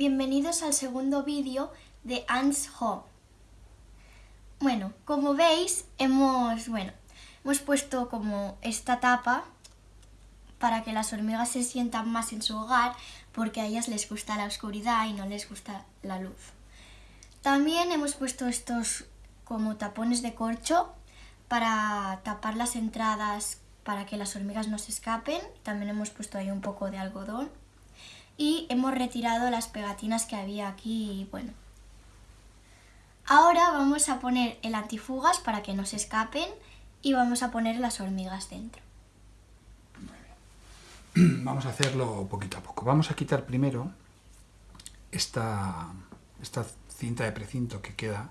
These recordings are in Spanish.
bienvenidos al segundo vídeo de Ants Home. Bueno, como veis, hemos, bueno, hemos puesto como esta tapa para que las hormigas se sientan más en su hogar porque a ellas les gusta la oscuridad y no les gusta la luz. También hemos puesto estos como tapones de corcho para tapar las entradas para que las hormigas no se escapen. También hemos puesto ahí un poco de algodón y hemos retirado las pegatinas que había aquí, bueno. Ahora vamos a poner el antifugas para que no se escapen y vamos a poner las hormigas dentro. Vamos a hacerlo poquito a poco. Vamos a quitar primero esta, esta cinta de precinto que queda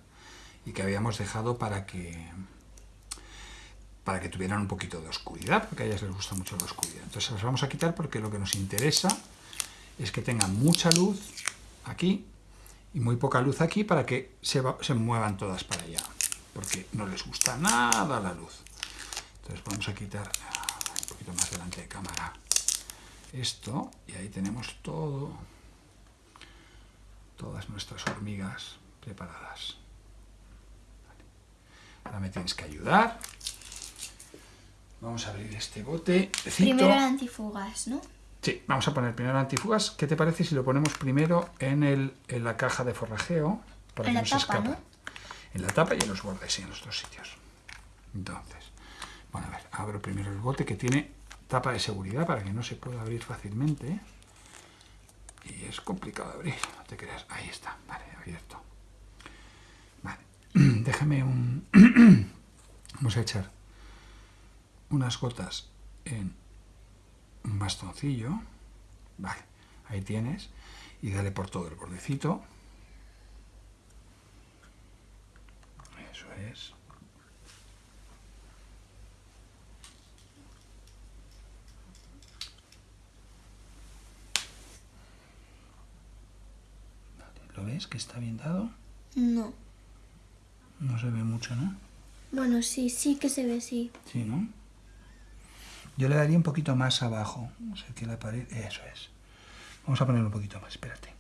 y que habíamos dejado para que para que tuvieran un poquito de oscuridad, porque a ellas les gusta mucho la oscuridad. Entonces las vamos a quitar porque lo que nos interesa es que tengan mucha luz aquí y muy poca luz aquí para que se, se muevan todas para allá, porque no les gusta nada la luz. Entonces vamos a quitar ah, un poquito más delante de cámara esto y ahí tenemos todo, todas nuestras hormigas preparadas. Ahora me tienes que ayudar. Vamos a abrir este bote. Primero el antifugas, ¿no? Sí, vamos a poner primero antifugas. ¿Qué te parece si lo ponemos primero en, el, en la caja de forrajeo? Para en que la no tapa, ¿no? En la tapa y en los bordes y en los dos sitios. Entonces, bueno, a ver, abro primero el bote que tiene tapa de seguridad para que no se pueda abrir fácilmente. Y es complicado de abrir, no te creas. Ahí está, vale, abierto. Vale, déjame un... Vamos a echar unas gotas en un bastoncillo, vale, ahí tienes, y dale por todo el bordecito. Eso es. ¿Lo ves que está bien dado? No. No se ve mucho, ¿no? Bueno, sí, sí que se ve, sí. Sí, ¿no? Yo le daría un poquito más abajo. No sé qué la pared. Eso es. Vamos a ponerlo un poquito más, espérate.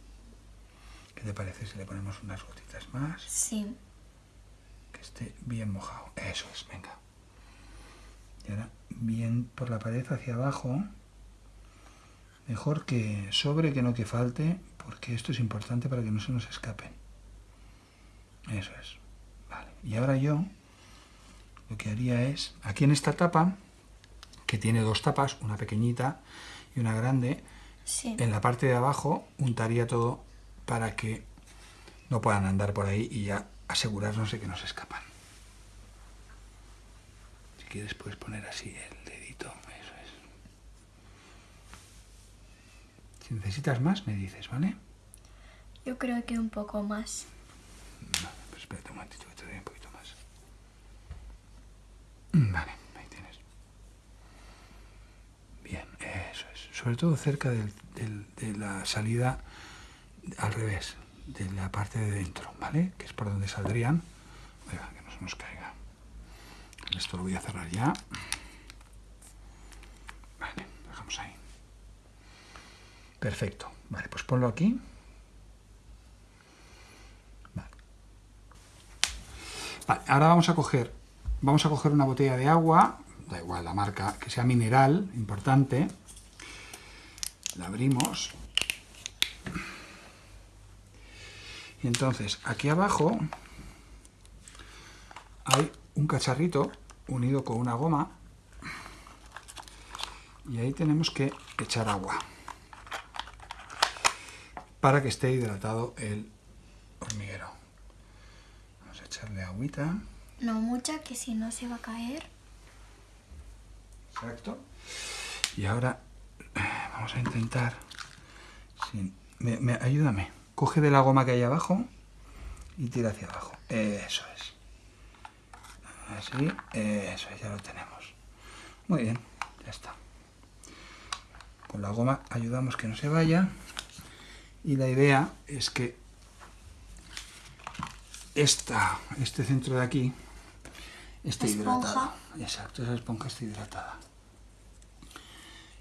¿Qué te parece si le ponemos unas gotitas más? Sí. Que esté bien mojado. Eso es, venga. Y ahora bien por la pared hacia abajo. Mejor que sobre que no que falte, porque esto es importante para que no se nos escapen. Eso es. Vale. Y ahora yo lo que haría es, aquí en esta tapa, que tiene dos tapas, una pequeñita y una grande, en la parte de abajo untaría todo para que no puedan andar por ahí y ya asegurarnos de que no se escapan. Si quieres puedes poner así el dedito, eso es. Si necesitas más, me dices, ¿vale? Yo creo que un poco más. No, pues espérate un momentito que te doy un poquito más. Vale. Sobre todo cerca de la salida al revés, de la parte de dentro, ¿vale? Que es por donde saldrían. que no se nos caiga. Esto lo voy a cerrar ya. Vale, dejamos ahí. Perfecto. Vale, pues ponlo aquí. Vale. ahora vamos a coger vamos a coger una botella de agua, da igual la marca, que sea mineral, importante, la abrimos y entonces aquí abajo hay un cacharrito unido con una goma y ahí tenemos que echar agua para que esté hidratado el hormiguero. Vamos a echarle agüita. No mucha, que si no se va a caer. Exacto. Y ahora Vamos a intentar... Me, ayúdame. Coge de la goma que hay abajo y tira hacia abajo. Eso es. Así, eso ya lo tenemos. Muy bien, ya está. Con la goma ayudamos que no se vaya. Y la idea es que esta, este centro de aquí esté hidratado. Exacto, esa esponja está hidratada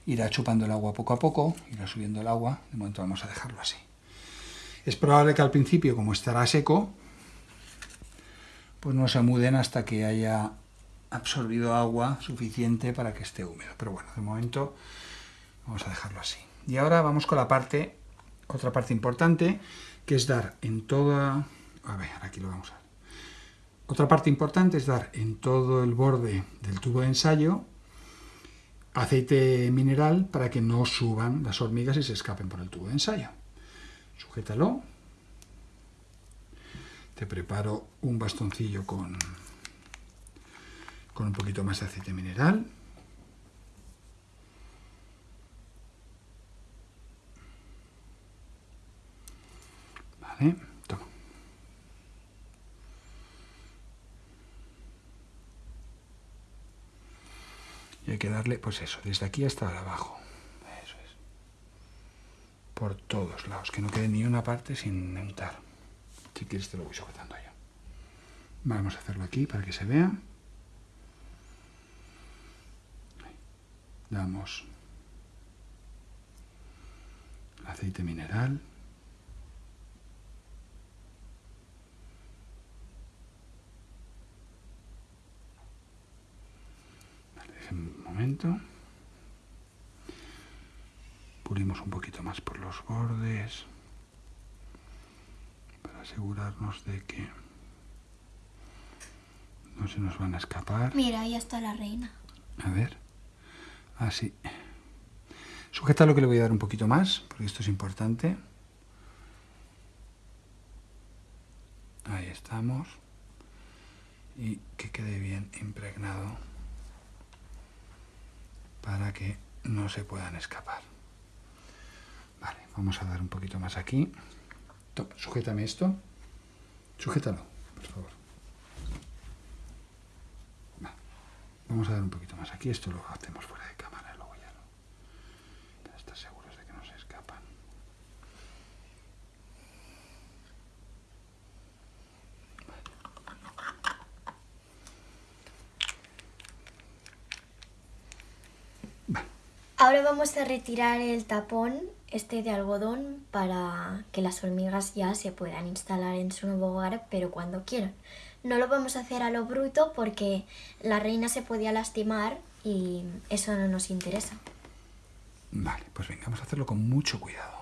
irá chupando el agua poco a poco, irá subiendo el agua, de momento vamos a dejarlo así. Es probable que al principio, como estará seco, pues no se muden hasta que haya absorbido agua suficiente para que esté húmedo. Pero bueno, de momento vamos a dejarlo así. Y ahora vamos con la parte, otra parte importante, que es dar en toda... A ver, aquí lo vamos a ver. Otra parte importante es dar en todo el borde del tubo de ensayo aceite mineral para que no suban las hormigas y se escapen por el tubo de ensayo. Sujétalo. Te preparo un bastoncillo con, con un poquito más de aceite mineral. Vale, toma. Y hay darle, pues eso, desde aquí hasta abajo. Por todos lados, que no quede ni una parte sin untar. Si quieres te lo voy sujetando yo. Vamos a hacerlo aquí para que se vea. Damos aceite mineral. Pulimos un poquito más por los bordes para asegurarnos de que no se nos van a escapar. Mira, ahí está la reina. A ver. Así. Ah, Sujeta lo que le voy a dar un poquito más, porque esto es importante. Ahí estamos. Y que quede bien impregnado para que no se puedan escapar. Vale, vamos a dar un poquito más aquí. Toma, sujétame esto. Sujétalo, por favor. Va. Vamos a dar un poquito más aquí. Esto lo hacemos fuera de cámara, luego ya no. Para estar seguros de que no se escapan. Vale. Ahora vamos a retirar el tapón este de algodón para que las hormigas ya se puedan instalar en su nuevo hogar, pero cuando quieran. No lo vamos a hacer a lo bruto porque la reina se podía lastimar y eso no nos interesa. Vale, pues venga, vamos a hacerlo con mucho cuidado.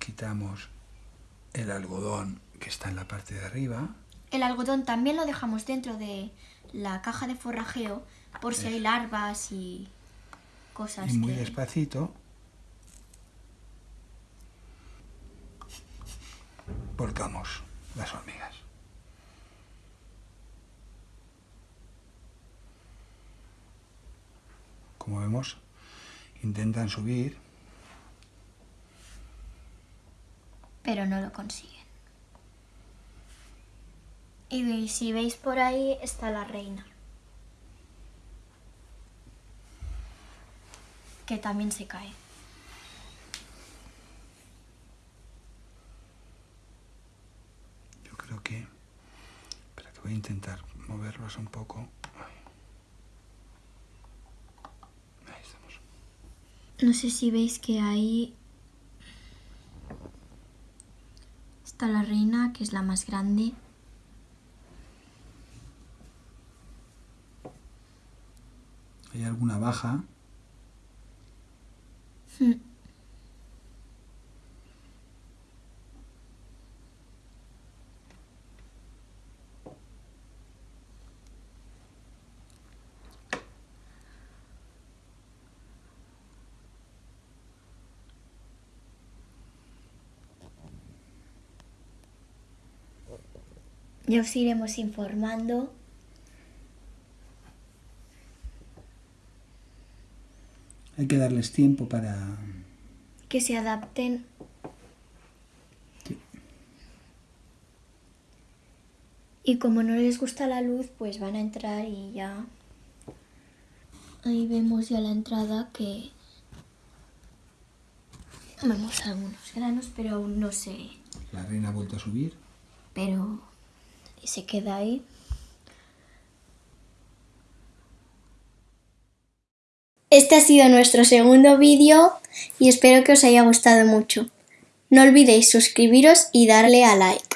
Quitamos el algodón que está en la parte de arriba. El algodón también lo dejamos dentro de la caja de forrajeo por si hay larvas y cosas Y muy que... despacito volcamos las hormigas. Como vemos, intentan subir, pero no lo consiguen. Y si veis por ahí está la reina. Que también se cae. yo creo que... Espera, que voy a intentar moverlos un poco. Ahí. Estamos. No sé si veis que ahí está la reina, que es la más grande. ¿Hay alguna baja? Mm. Ya os iremos informando. Hay que darles tiempo para... que se adapten. Sí. Y como no les gusta la luz, pues van a entrar y ya... Ahí vemos ya la entrada que... Vemos algunos granos, pero aún no sé... La reina ha vuelto a subir. Pero se queda ahí. Este ha sido nuestro segundo vídeo y espero que os haya gustado mucho. No olvidéis suscribiros y darle a like.